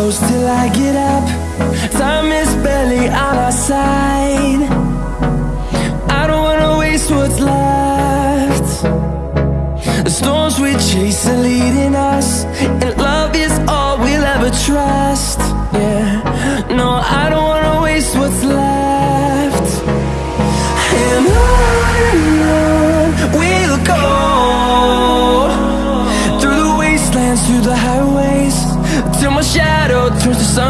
close till I get up. Time is barely on our side. I don't wanna waste what's left. The storms we chase are leading us And love is all we'll ever trust. Yeah, no, I don't wanna waste what's left. And on and on we'll go. Through the wastelands, through the highways Till my shadow turns to sun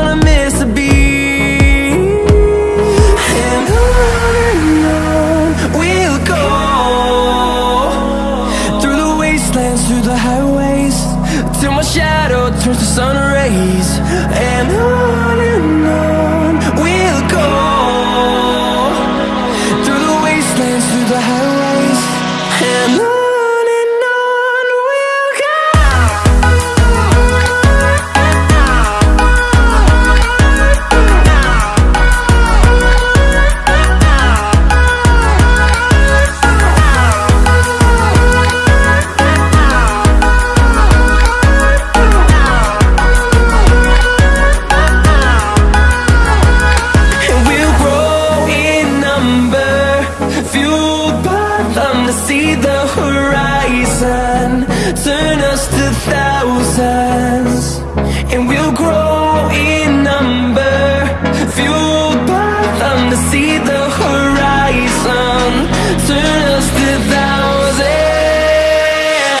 wanna miss a beat And on and on we'll go. Through the wastelands, through the highways Till my shadow turns to sun rays. And on and on we'll go. Through the wastelands, through the highways. And on just a thousands, and we'll grow in numbers.